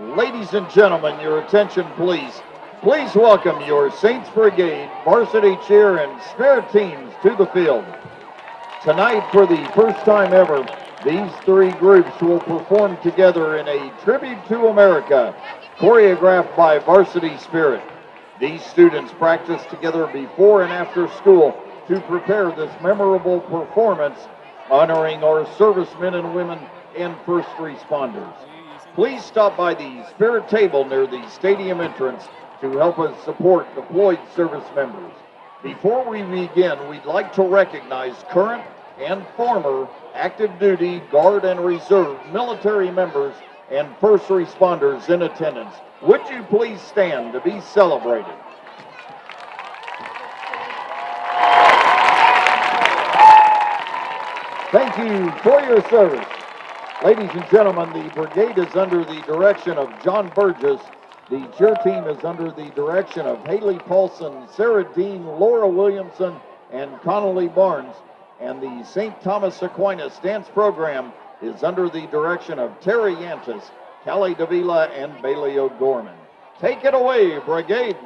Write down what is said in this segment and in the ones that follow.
Ladies and gentlemen, your attention please. Please welcome your Saints Brigade varsity cheer and spirit teams to the field. Tonight, for the first time ever, these three groups will perform together in a tribute to America, choreographed by Varsity Spirit. These students practice together before and after school to prepare this memorable performance honoring our servicemen and women and first responders. Please stop by the Spirit table near the stadium entrance to help us support deployed service members. Before we begin, we'd like to recognize current and former active duty, guard, and reserve military members and first responders in attendance. Would you please stand to be celebrated? Thank you for your service. Ladies and gentlemen, the brigade is under the direction of John Burgess. The cheer team is under the direction of Haley Paulson, Sarah Dean, Laura Williamson, and Connolly Barnes. And the St. Thomas Aquinas dance program is under the direction of Terry Yantis, Callie Davila, and Bailey O'Gorman. Take it away, brigade.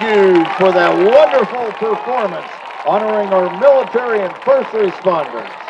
Thank you for that wonderful performance honoring our military and first responders.